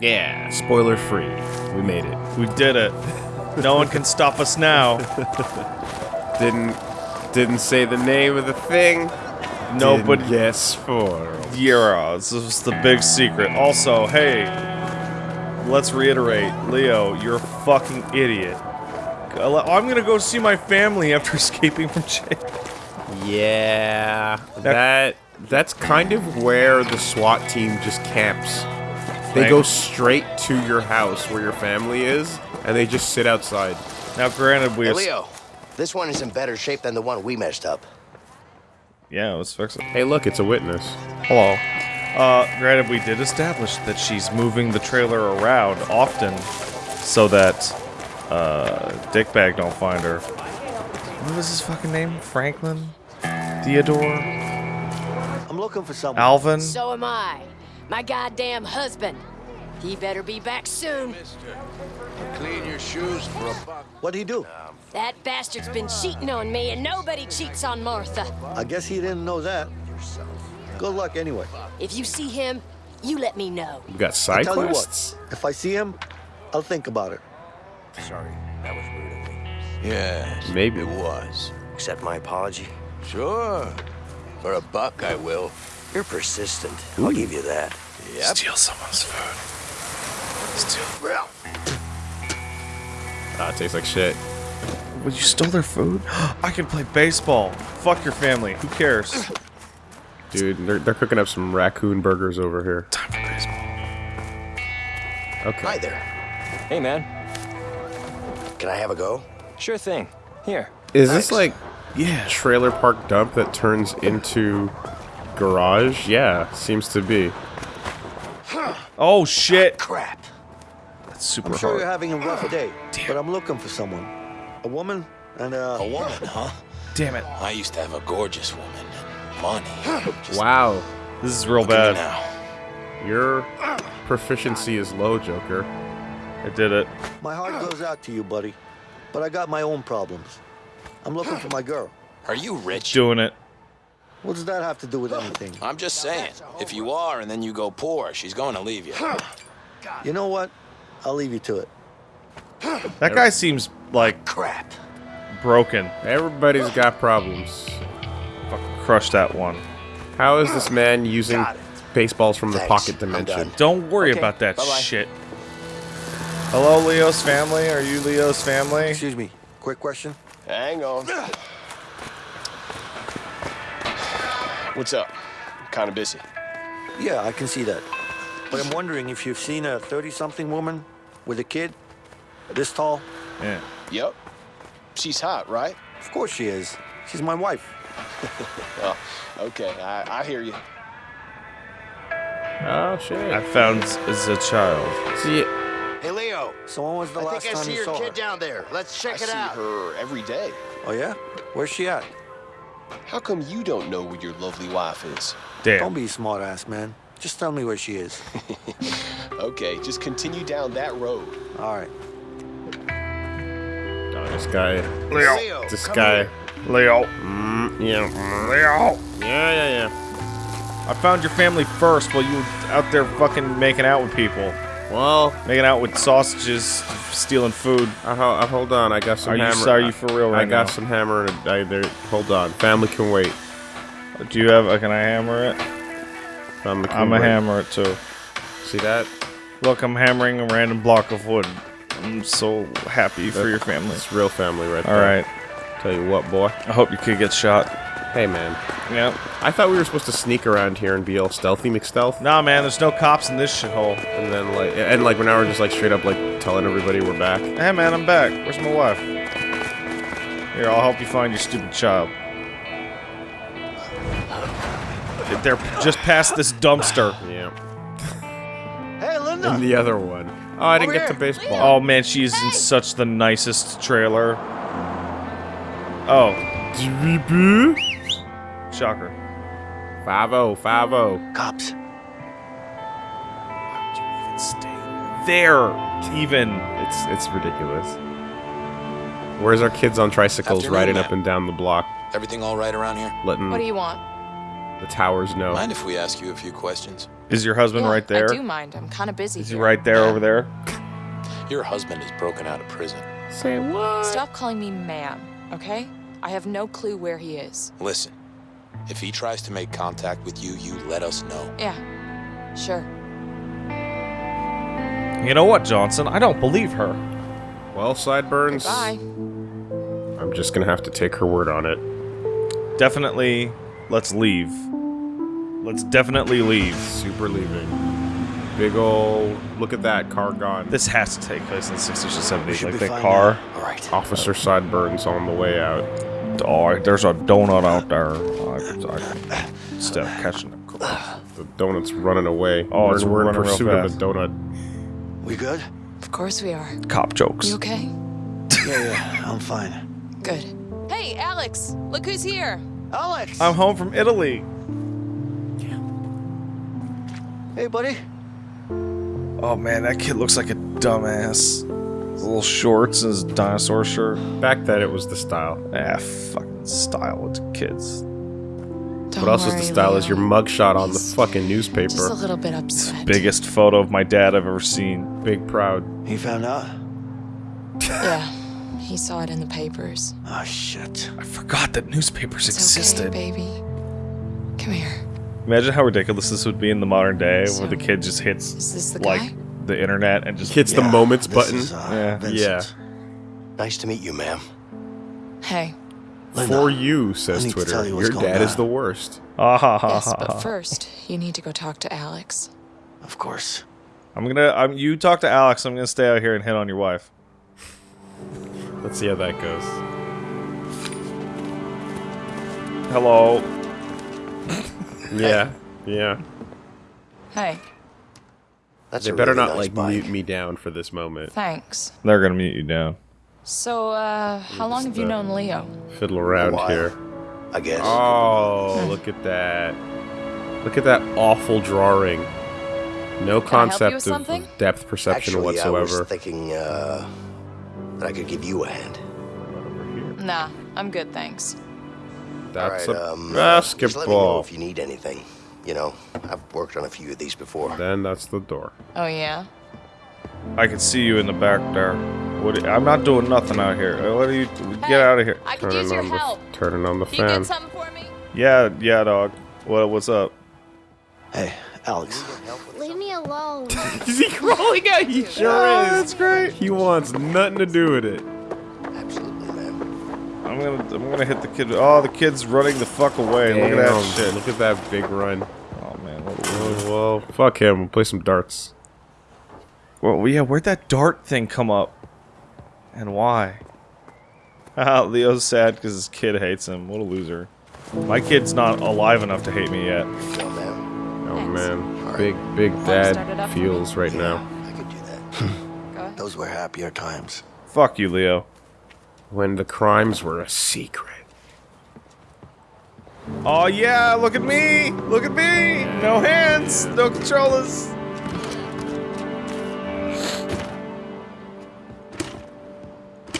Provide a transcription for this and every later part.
Yeah, spoiler free. We made it. We did it. No one can stop us now. Didn't didn't say the name of the thing. Nobody. Didn't get spoiled. Yeah, this is the big secret. Also, hey, let's reiterate, Leo, you're a fucking idiot. I'm gonna go see my family after escaping from jail. Yeah, that that's kind of where the SWAT team just camps. They Right. go straight to your house where your family is, and they just sit outside. Now, granted, we Hey, Leo, this one is in better shape than the one we messed up. yeah, let's fix it. Hey, look, it's a witness. Hello. Uh, granted, we did establish that she's moving the trailer around often so that uh, Dickbag don't find her. What was his fucking name? Franklin? Theodore? I'm looking for someone. Alvin? So am I. My goddamn husband. He better be back soon. Clean your shoes for a buck. What'd he do? That bastard's been cheating on me, and nobody cheats on Martha. I guess he didn't know that. Good luck anyway. If you see him, you let me know. We got side Tell you quests. what, if I see him, I'll think about it. Sorry, that was rude of me. Yes, Maybe. it was. Accept my apology. Sure. For a buck, I will. You're persistent. I'll give you that. Yep. Steal someone's food. Steal. Ah, it tastes like shit. Well, you stole their food? I can play baseball. Fuck your family. Who cares? Dude, they're, they're cooking up some raccoon burgers over here. Time for baseball. Okay. Hi there. Hey, man. Can I have a go? Sure thing. Here. Is this like Yeah. trailer park dump that turns into garage? Yeah, seems to be. Oh, shit. Crap. That's super I'm sure hard. you're having a rough day, but I'm looking for someone. A woman and uh, A woman, huh? Damn it. I used to have a gorgeous woman. Money. Just Wow, This is real look at bad. now. your proficiency is low, Joker. I did it. my heart goes out to you, buddy. But I got my own problems. I'm looking for my girl. Are you rich? Doing it. What does that have to do with anything? I'm just saying. If you are and then you go poor, she's going to leave you. You know what? I'll leave you to it. That guy seems like Crap. broken. Everybody's got problems. Fucking crush that one. How is this man using baseballs from the pocket dimension? Don't worry Okay, about that bye-bye. shit. Hello, Leo's family. Are you Leo's family? Excuse me. Quick question. Hang on. What's up? Kind of busy. Yeah, I can see that. But I'm wondering if you've seen a 30-something woman with a kid this tall. Yeah. Yep. She's hot, right? Of course she is. She's my wife. Well, okay, I, I hear you. Oh shit. I found as a child. See, Hey, Leo. So when was the last one. I think I see your saw her? kid down there. Let's check I it see her every day. Oh, yeah? Where's she at? How come you don't know where your lovely wife is? Damn. Don't be a smart ass, man. Just tell me where she is. Okay, just continue down that road. All right. oh, this guy, Leo, this guy, here. Leo. mm, yeah, Leo. yeah, yeah, yeah. I found your family first while you were out there fucking making out with people. Well, Making out with sausages, stealing food. I, ho- I, hold on. I got some Are you- hammer. you for real I right got now? some hammer. And a, I, there, hold on. Family can wait. Do you have? Uh, can I hammer it? Family can I'm a hammer it too. See that? Look, I'm hammering a random block of wood. I'm so happy for your family. It's real family right All there. right. Tell you what, boy. I hope your kid gets shot. Hey, man. Yep. I thought we were supposed to sneak around here and be all stealthy McStealth, Nah, man. There's no cops in this shithole. and then like, and like now we're just like straight up like telling everybody we're back. Hey, man. I'm back. Where's my wife? Here, I'll help you find your stupid child. They're just past this dumpster. Yeah. Hey, Linda. And the other one. Oh, I didn't Over get to here. baseball. Oh man, she's in such the nicest trailer. Oh, shocker. Five oh, five oh. Cops. Why would you even stay there, even. It's it's ridiculous. Where's our kids on tricycles Afternoon, riding up and down the block, Everything all right around here? letting What do you want? the towers know? Mind if we ask you a few questions? Is your husband Yeah, right there? I do mind. I'm kind of busy. Is he here. right there Yeah. over there? Your husband is broken out of prison. Say what? Stop calling me ma'am, okay? I have no clue where he is. Listen, if he tries to make contact with you, you let us know. Yeah, sure. You know what, Johnson? I don't believe her. Well, Sideburns, Bye. I'm just gonna have to take her word on it. Definitely, let's leave. Let's definitely leave. Super leaving. Big ol' look at that car gone. This has to take place in the 60s or We 70s. should Like be the fine car. now. All right. Officer Sideburns on the way out. Oh, there's a donut out there. I, I, instead catching the. The donut's running away. Oh, we're, it's we're in pursuit of fast. a donut. We good? Of course we are. Cop jokes. You okay? Yeah, yeah. I'm fine. Good. Hey, Alex! Look who's here! Alex. I'm home from Italy. Hey, buddy. Oh man, that kid looks like a dumbass. His little shorts and his dinosaur shirt. Back then, it was the style. Ah, fucking style with kids. Don't what else is worry, the style? Is your mugshot on the He's fucking Just a newspaper. little bit upset. Biggest photo of my dad I've ever seen. Big proud. He found out? Yeah, he saw it in the papers. Oh, shit. I forgot that newspapers It's existed. okay, baby. Come here. Imagine how ridiculous this would be in the modern day, So, where the kid just hits Is this the like guy? the internet and just Hits the moments button. is, uh, Yeah. Vincent. Nice to meet you, ma'am. Hey, Linda, For you, says need Twitter. you Your going dad is the worst. ah ha ha yes, ha. but first, you need to go talk to Alex. Of course. I'm gonna. I'm. You talk to Alex. I'm gonna stay out here and hit on your wife. Let's see how that goes. Hello. Yeah, yeah. Hey, That's They better really not nice like bike. mute me down for this moment. thanks. They're gonna mute you down. So, uh, how long have you known Leo? Fiddle around while. here. I guess. Oh, look at that. Look at that awful drawing. No Can I help you concept of depth perception Actually, I was thinking uh, that I could give you a hand. Nah, I'm good, thanks. That's All right, a um, uh, Just let me know if you need anything. You know, I've worked on a few of these before. Then that's the door. Oh, yeah? I can see you in the back there. What? I'm not doing nothing out here. Uh, What are you? Get out of here. I could use Turning your on the help. turning on the Can you fan. get something for me? Yeah, yeah, dog. What? What's up? Hey, Alex. Leave me alone. Is he crawling out? He sure Oh, is. that's great. He wants nothing to do with it. Absolutely, man. I'm gonna. I'm gonna hit the kid. Oh, the kid's running the fuck away. Look at that shit. Look at that big run. Oh man. What, Oh, well, fuck him. We'll play some darts. Well, yeah. Where'd that dart thing come up? And why? Ah, Leo's sad because his kid hates him. What a loser. My kid's not alive enough to hate me yet. So, man, Oh man, big big start dad feels right yeah, now. I could do that. Those were happier times. Fuck you, Leo. When the crimes were a secret. Oh yeah, look at me! Look at me! No hands, no controllers.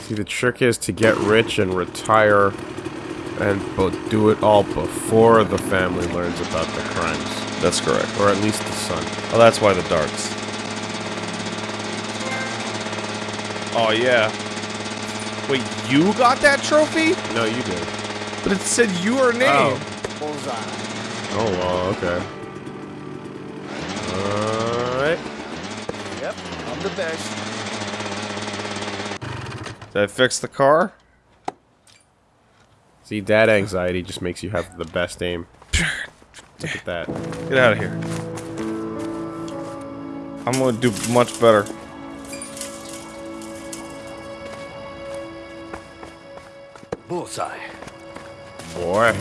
See, the trick is to get rich and retire, and but do it all before the family learns about the crimes, That's correct. or at least the son. Oh, that's why the darts. Oh yeah. Wait, you got that trophy? No, you did. But it said your oh. name. Oh. Bullseye. Oh well, okay. Alright. Yep, I'm the best. Did I fix the car? See, dad anxiety just makes you have the best aim. Look at that. Get out of here. I'm gonna do much better. Bullseye. Boy.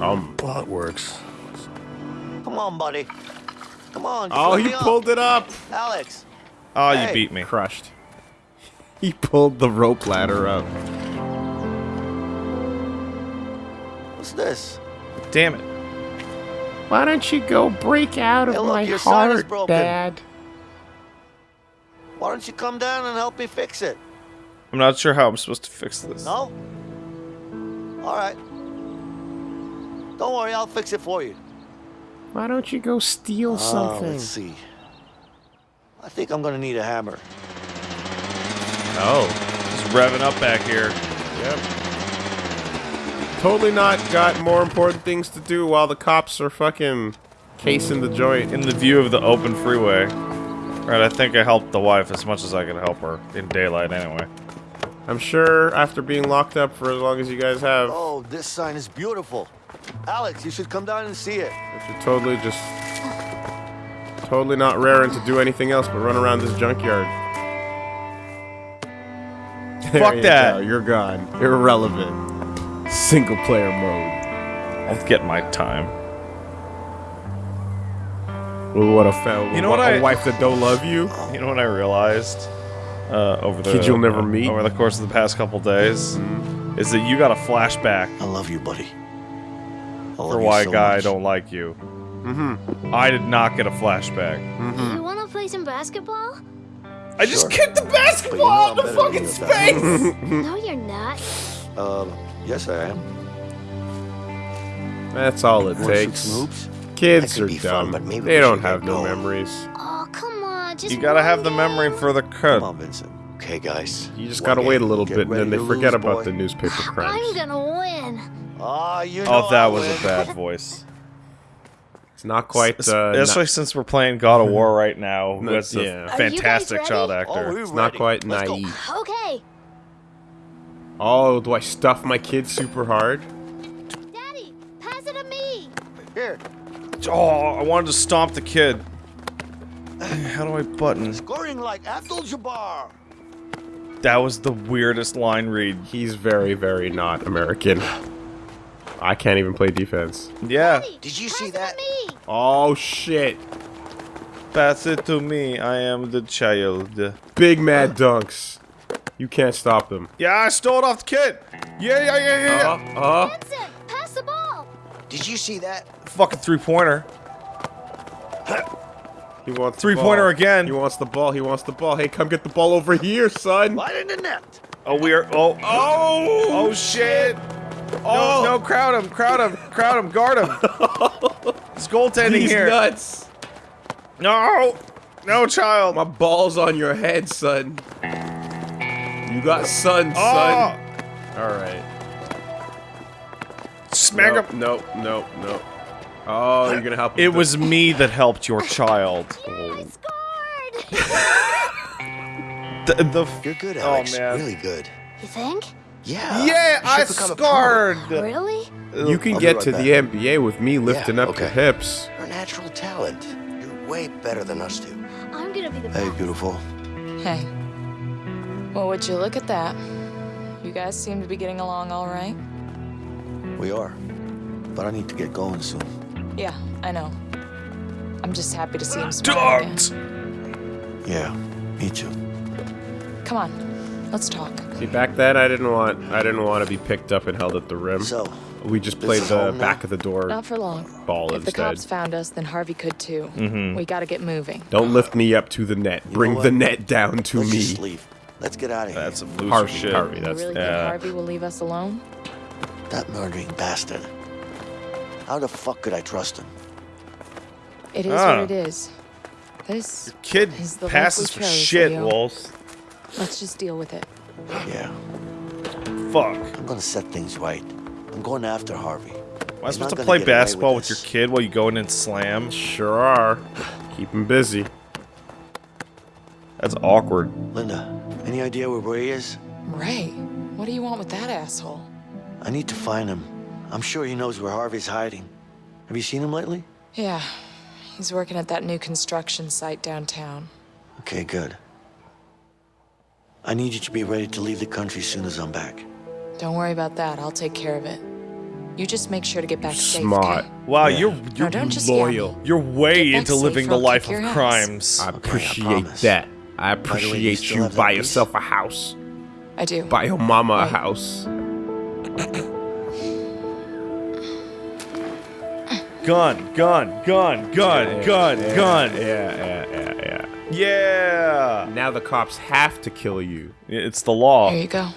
Come. Well, it works. Come on, buddy. Come on. Oh, let he me up. pulled it up! Alex. Oh, you Hey. beat me. Crushed. He pulled the rope ladder up. What's this? Damn it. Why don't you go break out Hey, look, your sign is broken. Why don't you come down and help me fix it? I'm not sure how I'm supposed to fix this. No? All right. Don't worry, I'll fix it for you. Why don't you go steal Uh, something? let's see. I think I'm gonna need a hammer. Oh, just revving up back here. Yep. Totally not got more important things to do while the cops are fucking casing the joint. In the view of the open freeway. Right, I think I helped the wife as much as I could help her in daylight anyway. I'm sure after being locked up for as long as you guys have, Oh, this sign is beautiful. Alex, you should come down and see it. if you're totally just totally not raring to do anything else but run around this junkyard. There Fuck you that. go, You're gone. Irrelevant. Single player mode. I'll get my time. Well, what a foul. You know what what a I- wife that don't love you. You know what I realized uh, over the Kids you'll never uh, meet? over the course of the past couple days is that you got a flashback I love you, buddy. I love for you why so a guy much. don't like you. Mm-hmm. I did not get a flashback. You wanna play some basketball? I just kicked the But you know basketball I'm out the fucking you at that. space. no, you're not. Um, yes, I am. That's all it takes. Kids are be fun, dumb. but maybe they don't have no going. memories. Oh, come on, just You gotta have the memory game. for the Come cut. on, Vincent. Okay, guys. You just gotta wait a little bit, and then they forget lose, about boy. the newspaper I'm gonna win. Ah, you know Oh, that I'll was win. a bad voice. It's not quite. Es- Uh, Especially not, since we're playing God of War right now, who No, has a yeah. Are you guys fantastic child ready? Oh, actor. we're it's not quite Let's go. naive. Okay, Oh, do I stuff my kid super hard? Daddy, pass it to me. Here, Oh, I wanted to stomp the kid. How do I button? scoring like Abdul-Jabbar. That was the weirdest line read. He's very, very not American. I can't even play defense. Yeah. Did you see that? Oh shit! Pass it to me. I am the child. Big mad dunks. You can't stop them. Yeah, I stole it off the kid. Yeah, yeah, yeah, yeah. Uh, uh, Vincent, pass the ball. Did you see that? Fucking three pointer. he wants Three-pointer again. He wants the ball. He wants the ball. Hey, come get the ball over here, son. Right in the net. Oh, we are. Oh, oh, oh, shit. Oh, no, no, crowd him, crowd him, crowd him, guard him. It's goaltending He's here. nuts. No, no, child. My ball's on your head, son. You got sun, Oh, son. All right. smack nope, him. Nope, nope, nope. Oh, you're gonna help. him It was me that helped your child. I scored. The, the You're good, Oh, Alex. man. Really good. you think? Yeah. yeah, I should become a pro. scored. Really? You can I'll get right to back. the NBA with me lifting up your okay. hips. You're natural talent. You're way better than us two. I'm gonna be the Hey, best. beautiful. Hey. Well, would you look at that? You guys seem to be getting along all right. We are. But I need to get going soon. Yeah, I know. I'm just happy to see him smile again. Dogs. Yeah, me too. Come on, let's talk. See, back then I didn't want I didn't want to be picked up and held at the rim. So, we just played the home now? back of the door Not for long. ball If the cops found us, then Harvey could too. We gotta get moving. Don't lift me up to the net. Bring the net down to let's me. just leave. Let's get out of here. That's some loser Harvey, shit. Harvey, You that's really yeah. think Harvey will leave us alone? That murdering bastard. How the fuck could I trust him? It is Ah. what it is. This, Kid Is the passes for shit, Leo. Wolves. let's just deal with it. Yeah, Fuck. I'm gonna set things right. I'm going after Harvey. Am I He's supposed to play get away with basketball with, your kid while you go in and slam? Sure are. Keep him busy. That's awkward. Linda, any idea where Ray is? Ray, what do you want with that asshole? I need to find him. I'm sure he knows where Harvey's hiding. Have you seen him lately? Yeah, he's working at that new construction site downtown. Okay, good. I need you to be ready to leave the country as soon as I'm back. Don't worry about that. I'll take care of it. You just make sure to get back safe. Smart. okay? Wow, Yeah. you're you're don't just yell at loyal. you're way into living the life of ass. crimes. I Okay, I appreciate promise. that. I way, you appreciate you buy lease? yourself a house. I do. Buy your mama a house. Gun, gun, gun, gun, gun, Yeah, gun. Yeah, yeah, yeah, yeah. Yeah. Now the cops have to kill you. It's the law. There you go.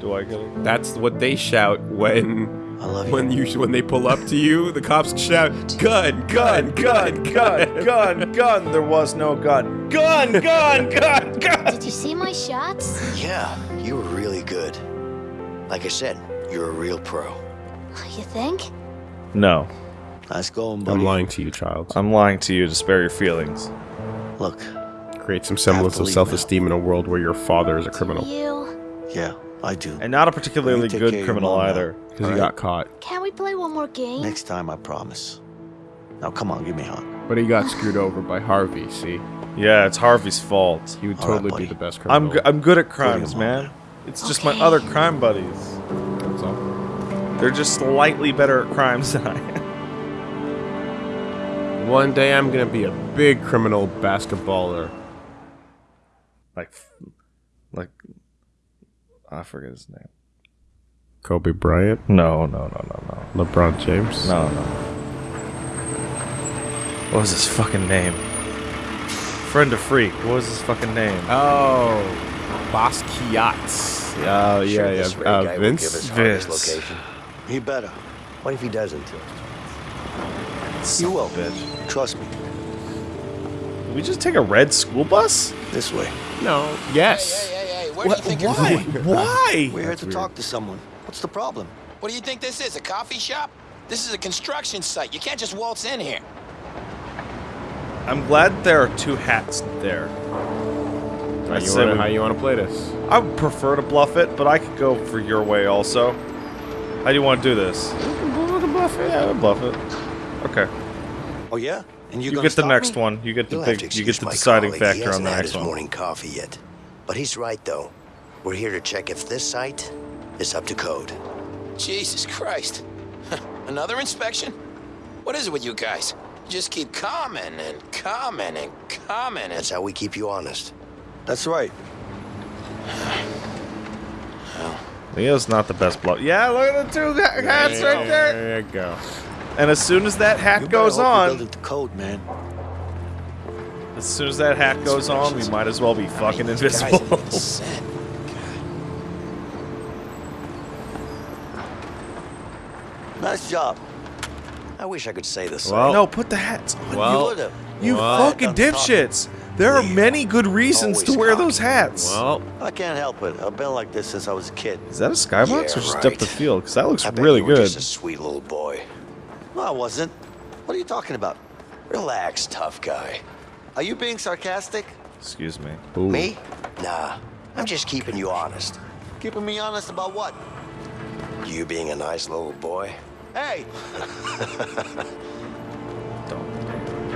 Do I get it? That's what they shout when I love you. when you when they pull up to you. The cops shout, "Gun, gun, gun, gun, gun, gun. There was no gun. Gun, gun, gun, gun. Did you see my shots? Yeah, you were really good. Like I said, you're a real pro. You think? No, Nice going, buddy. I'm lying to you, child. I'm lying to you to spare your feelings. Look, Create some semblance of self-esteem in a world where your father is a criminal You. yeah, I do. And not a particularly good care of your criminal either. because he got caught. Can we play one more game? Next time, I promise. Now, come on, give me a hug. But he got screwed over by Harvey. See, Yeah, it's Harvey's fault. he would All right, totally buddy. be the best I'm criminal. g- I'm good at crimes, him man. It's just my other crime buddies. That's all. They're just slightly better at crimes than I am. One day I'm gonna be a big criminal basketballer. Like, like, I forget his name. Kobe Bryant, No, no, no, no, no, LeBron James. no, no. What was his fucking name? Friend of Freak. What was his fucking name? Oh, Basquiat. Oh yeah, Sure, yeah. this Uh, Vince. give us Harvey's Vince. location. He better. What if he doesn't? You will. bitch. Trust me. Did we just take a red school bus? This way. No. Yes. Hey, hey, hey, where do you think you're Why? going? Why? We're here to talk to someone. What's the problem? What do you think this is, a coffee shop? This is a construction site. You can't just waltz in here. I'm glad there are two hats there. How I you, said wanna, we- how you wanna play this? I would prefer to bluff it, but I could go for your way also. How do you want to do this? bluff it. Yeah, I'll bluff it. Okay. Oh, yeah? And you, You get the next me? one. You get the You'll big. You get the my deciding colleague. He factor on hasn't the had next his one. morning coffee yet. But he's right, though. We're here to check if this site is up to code. Jesus Christ. Another inspection? What is it with you guys? You just keep coming and commenting and commenting. That's how we keep you honest. That's right. Leo's not the best bluff. Yeah, look at the two ha- hats right there. There you go. And as soon as that hat You goes hope you're on, the code, man. as soon as that hat goes on, we might as well be fucking These guys are invisible. Nice job. I wish I could say this. same. Well, no, put the hats on. Well, you. You well, fucking dipshits. There are many good reasons to wear cocky. those hats. well, I can't help it. I've been like this since I was a kid. Is that a skybox Yeah, or just right. depth of field? Because that looks I bet really you were good. just a sweet little boy. No, I wasn't. What are you talking about? Relax, tough guy. Are you being sarcastic? Excuse me. ooh. Me? Nah. I'm just keeping you honest. Keeping me honest about what? You being a nice little boy. Hey, Don't.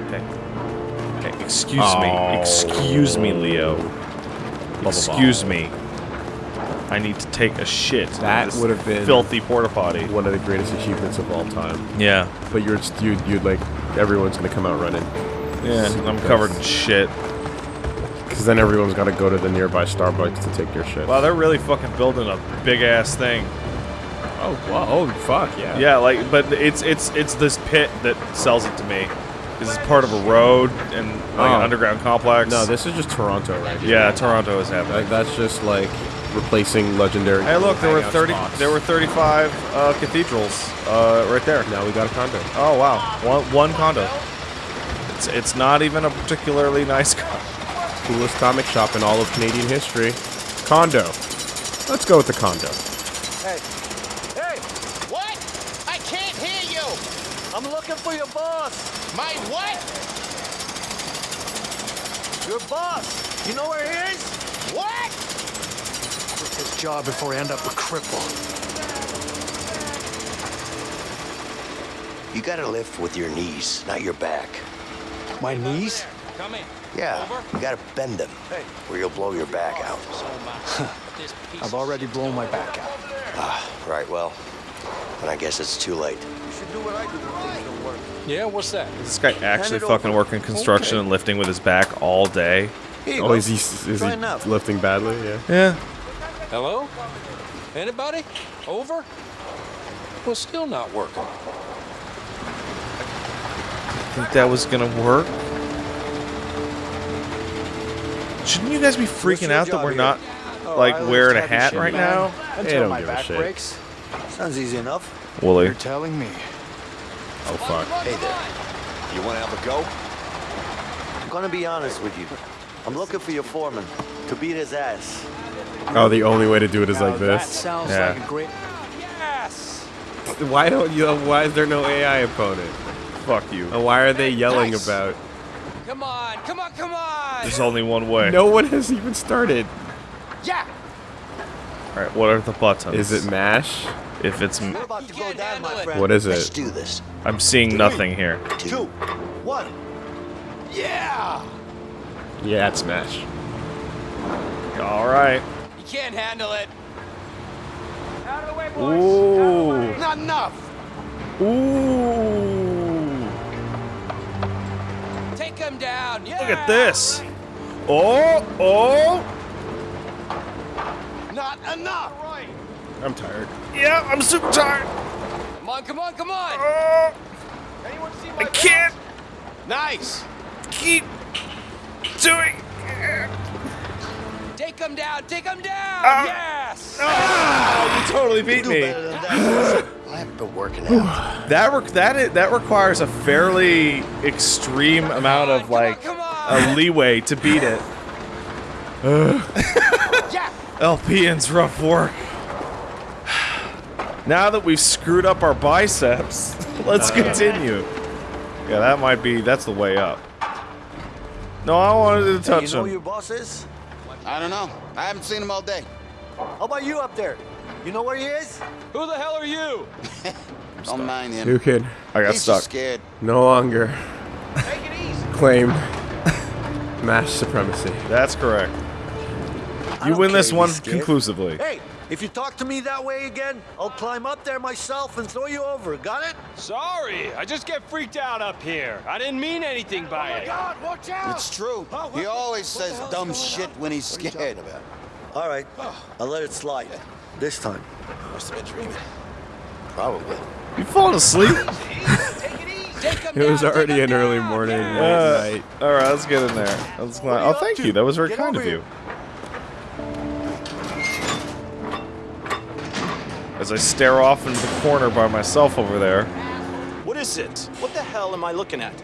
Okay. Okay. Excuse Oh. me. Excuse me, Leo. blah, Excuse me. I need to take a shit. That would've been- filthy porta potty. One of the greatest achievements of all time. Yeah. But you're you you'd like everyone's gonna come out running. Yeah. I'm covered in shit. Because then everyone's got to go to the nearby Starbucks to take their shit. Wow, they're really fucking building a big ass thing. oh, wow. Oh, fuck, yeah. Yeah, like, but it's it's it's this pit that sells it to me. This is part of a road and like an Oh. underground complex. No, this is just Toronto right here. Yeah, Toronto is happening. Like, that's just like replacing legendary. Hey, look, there were thirty. spots. There were thirty-five uh, cathedrals uh, right there. Now we got a condo. Oh wow, one one condo. It's it's not even a particularly nice condo. Coolest comic shop in all of Canadian history. Condo. Let's go with the condo. hey, hey! What? I can't hear you. I'm looking for your boss. My what? Your boss. You know where he is? What? Quit this job before I end up a cripple. You gotta lift with your knees, not your back. My knees? Come in. Yeah, you gotta bend them, or you'll blow your back out. I've already blown my back out. Ah, right, well, then I guess it's too late. You should do what I do when things don't work. Yeah, what's that? This guy actually fucking working construction Okay. and lifting with his back all day. Oh, go. is he is Try he now. lifting badly? Yeah. Yeah. Hello? Anybody? Over? Well, still not working. I think that was gonna work? Shouldn't you guys be freaking out that we're here? not Oh, like I always wearing a hat right man. now? Until don't my give a shit. breaks. Sounds easy enough. Woolie. You're telling me. Oh fuck. Hey there. You want to have a go? I'm gonna be honest with you. I'm looking for your foreman to beat his ass. Oh, the only way to do it is Now like That this. sounds Yeah. like a great. Yes. Why don't you? Why is there no AI opponent? Fuck you. And why are they yelling Nice. about? Come on, come on, come on! There's only one way. No one has even started. Yeah! Alright, what are the buttons? Is it mash? If it's... m- about to go down, my friend. What is Let's it? do this. I'm seeing nothing here. Two, one. Yeah! Yeah, it's mash. Alright. You can't handle it. Ooh. Not enough! Ooh. Take him down! Yeah! Look at this. Oh, oh. Not enough! Right! I'm tired. Yeah, I'm super tired. Come on, come on, come on! Oh, Anyone see my I can't Nice! keep doing Take him down! Take him down! Ah. yes! Oh, you totally beat Do me. better than that. I've been working out. That re- that that requires a fairly extreme amount of Come on, like come on! a leeway to beat it. Yeah! LPN's rough work. Now that we've screwed up our biceps, let's continue. Yeah, that might be. That's the way up. No, I wanted to touch Hey, you touch know who your boss is? I don't know. I haven't seen him all day. How about you up there? You know where he is? Who the hell are you? Don't mind him. New kid. I got He's stuck. just scared. no longer Take it easy! claim mass supremacy. That's correct. You win this one conclusively. Hey, if you talk to me that way again, I'll climb up there myself and throw you over. Got it? Sorry, I just get freaked out up here. I didn't mean anything by it. God, watch out! It's true. He always says dumb shit when he's scared. All right, I'll let it slide. This time. Must have been dreaming. Probably. You falling asleep? It easy! Take him It was already an early morning, Yeah. late Uh, night. all right, let's get in there. Let's What are oh, thank you. That was very kind of you. As I stare off into the corner by myself over there. What is it? What the hell am I looking at?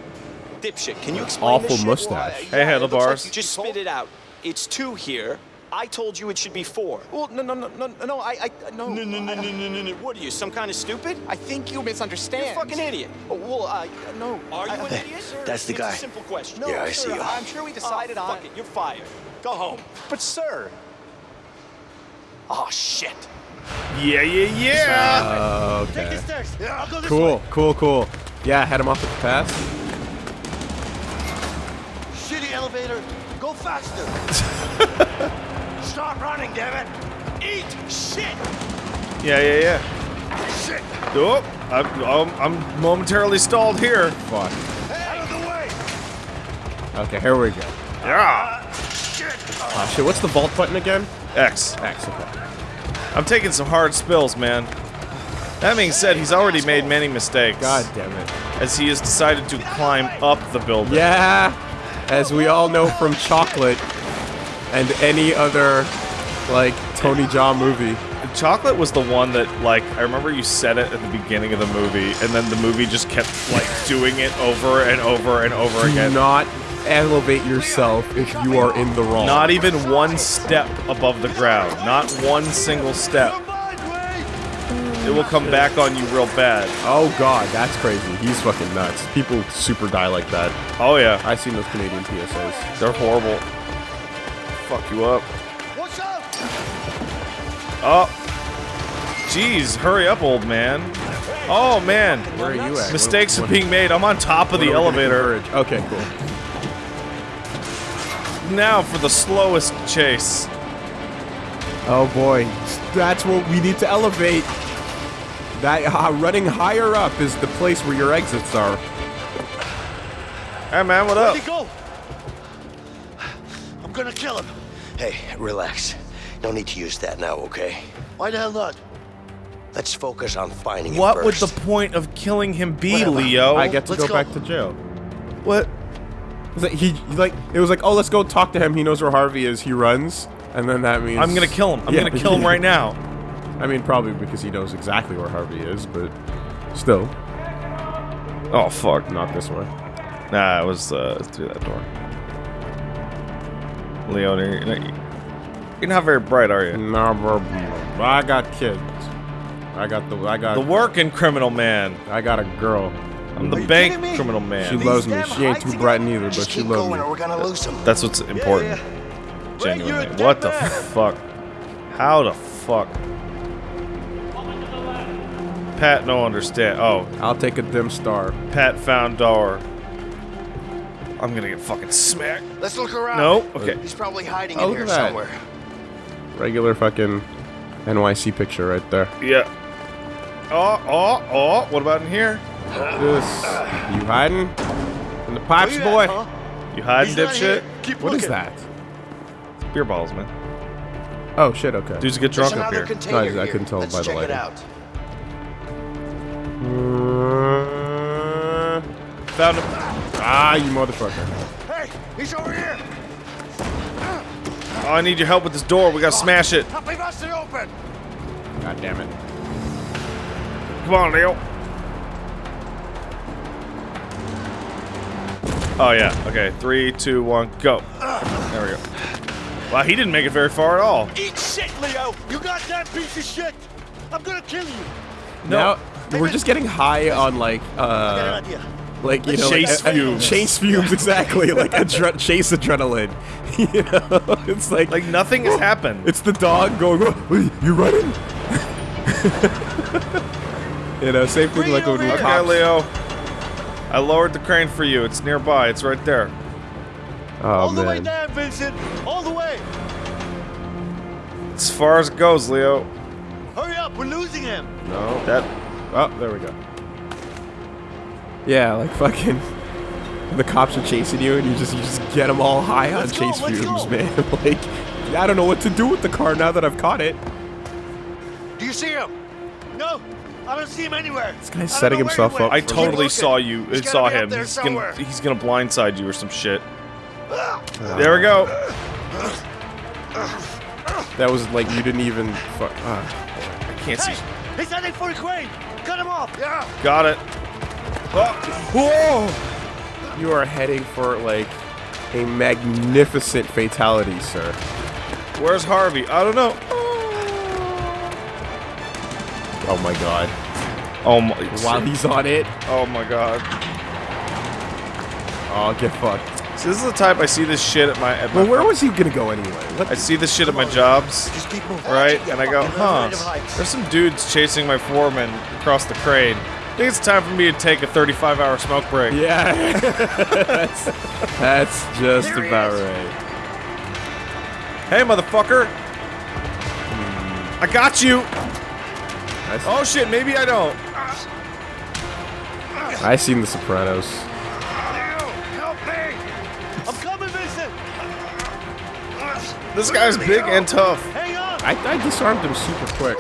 Dipshit, can you explain Awful this shit? mustache. Well, Hey, yeah, it looks like you just spit it out. It's two here. I told you it should be four. Well, no, no, no, no, no, I, I, no. No, no, no, no, no, no, no. What are you, some kind of stupid? I think you misunderstand. You're a fucking idiot. Oh, well, I, no. Are you an idiot? Sir, That's the it's guy. a simple question. Yeah, no, I sir, see you. I'm sure we decided oh, on fuck it. You're fired. Go home. But, sir. Oh, shit. Yeah, yeah, yeah. Okay. stairs. Yeah, I'll go this Cool, way. cool, cool. Yeah, head him off with the pass. Shitty elevator. Go faster. Stop running, damn it. Eat shit. Yeah, yeah, yeah. Shit. Oh, I'm, I'm, I'm momentarily stalled here. Fuck. Out of the way. Okay, here we go. Yeah. Shit. Ah, shit, what's the vault button again? X. X, okay. I'm taking some hard spills, man. That being said, he's already made many mistakes. God damn it. As he has decided to climb up the building. Yeah, as we all know from Chocolate and any other, like, Tony Jaa movie. Chocolate was the one that, like, I remember you said it at the beginning of the movie, and then the movie just kept, like, doing it over and over and over Do again. not elevate yourself if you are in the wrong. Not even one step above the ground. Not one single step. It will come back on you real bad. Oh god, that's crazy. He's fucking nuts. People super die like that. Oh, yeah. I've seen those Canadian PSAs. They're horrible. Fuck you up. Watch out. Oh. Jeez, hurry up, old man. Oh, man. Where are you at? Mistakes What- are being made. I'm on top of the are we gonna elevator. Okay, cool. Now for the slowest chase. Oh boy, that's what we need to elevate. That uh, running higher up is the place where your exits are. Hey, man, what up? Where'd he go? I'm gonna kill him. Hey, relax. No need to use that now, okay? Why the hell not? Let's focus on finding What him would the point of killing him be, Whatever. Leo? I get to let's go, go. back to jail. What? Like, he like it was like, oh, let's go talk to him. He knows where Harvey is. He runs, and then that means I'm gonna kill him. I'm Yeah. gonna kill him right now. I mean, probably because he knows exactly where Harvey is, but still. Oh fuck! Not this way. Nah, it was uh, through that door. Leon, you're, you're not- very bright, are you? No, bro. I got kids. I got the. I got The working criminal man. I got a girl. I'm the bank criminal man. She loves me. She ain't too bright neither, but she loves me. or we're gonna lose him. That's what's important. Genuinely. What the fuck? How the fuck? Pat no understand. Oh, I'll take a dim star. Pat found door. I'm gonna get fucking smacked. Let's look around. No? Okay. He's probably hiding Oh, in look here at that. somewhere. Regular fucking NYC picture right there. Yeah. Oh, oh, oh. What about in here? This. You hiding? In the pipes, boy? You hiding, He's not dipshit? here. Keep What is looking. that? Beer bottles, man. Oh shit. Okay. Dudes get There's drunk up here. No, I- I, couldn't tell Let's by the check lighting. it out. Uh, Found him. ah, you motherfucker. Hey, he's over here. Oh, I need your help with this door. We gotta smash it. Help me bust it open. God damn it. Come on, Leo. Oh yeah. Okay. Three, two, one, go. There we go. Wow, he didn't make it very far at all. Eat shit, Leo! You got that piece of shit! I'm gonna kill you! Now we're just getting high on like I got an uh idea. like you know Chase like, uh, uh, fumes. chase fumes exactly like adre- chase adrenaline you know it's like Like nothing has happened. it's the dog going "Oh, wait, you running you know same thing like when we Okay, cops Leo. I lowered the crane for you. It's nearby. It's right there. oh All the way down, Vincent! All the way! As far as it goes, Leo. Hurry up, we're losing him! no That oh there we go yeah like fucking the cops are chasing you and you just you just get them all high on Let's go, chase fumes go. man like I don't know what to do with the car now that I've caught it Do you see him? No, I don't see him anywhere. This guy's setting himself up I totally saw you. He's It saw him. there He's gonna he's gonna blindside you or some shit. There we go. that was like you didn't even fuck ah. I can't see. He's heading for the crane! Cut him off! Yeah! Got it. Oh. Whoa! You are heading for like a magnificent fatality, sir. Where's Harvey? I don't know. Oh my god. Oh my. While he's on it, Oh my god. oh get fucked. So this is the type I see this shit at my at my Well, where was he gonna go anyway? What I see this shit at my jobs, Just keep moving. right? And I go, huh? There's some dudes chasing my foreman across the crane. I think it's time for me to take a 35 hour smoke break. Yeah, that's, that's just There about is. right. Hey, motherfucker! I got you! I, s- Oh shit, maybe I don't. I seen The Sopranos. Help me! I'm coming, Vincent! This guy's big and tough. Hang on! I, I disarmed him super quick.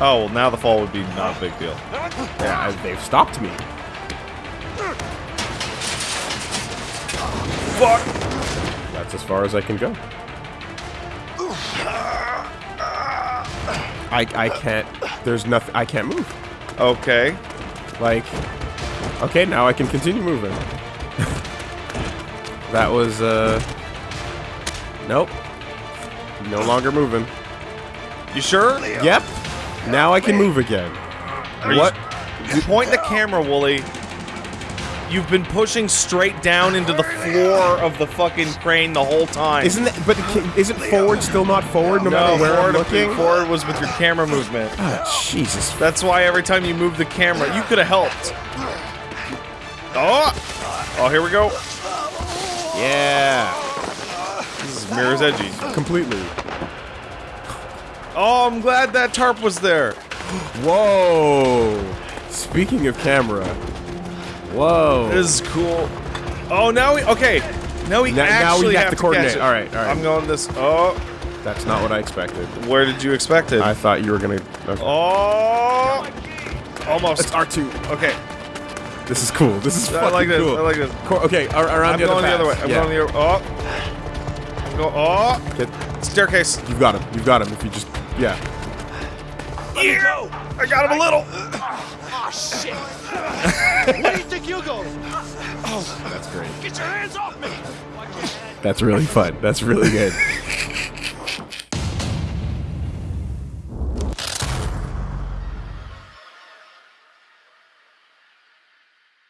Oh, well, now the fall would be not a big deal. Yeah, I, they've stopped me. Fuck! That's as far as I can go. I, I can't. There's nothing. I can't move. Okay. Like, okay, now I can continue moving. that was, uh, nope. No longer moving. You sure? Yep. Now I can move again. Are you- What? Point the camera, Woolie. You've been pushing straight down into the floor of the fucking crane the whole time. Isn't that, but isn't forward still not forward no, no, matter where I'm looking? forward was with your camera movement. Oh, Jesus. That's why every time you move the camera, you could have helped. Oh! Oh, here we go. Yeah. This is Mirror's Edgy. Completely. Oh, I'm glad that tarp was there. Whoa. Speaking of camera. Whoa. This is cool. Oh, now we okay. Now we Now- now actually we have have, to catch coordinate. All right, all right. I'm going this. Oh, That's not what I expected. where did you expect it? I thought you were gonna. Okay. Oh, almost. It's R2. Okay, This is cool. This is I fucking like this. cool. I like this. Co- okay, ar- around I'm the other going the other way. I'm yeah. going the other. Oh, I'm go. Oh, Get, staircase. you've got him. You've got him. If you just, yeah. Yeah, I got him a little. Uh, Oh, shit. Where do you think you're going? That's great. Get your hands off me! That's really fun. That's really good.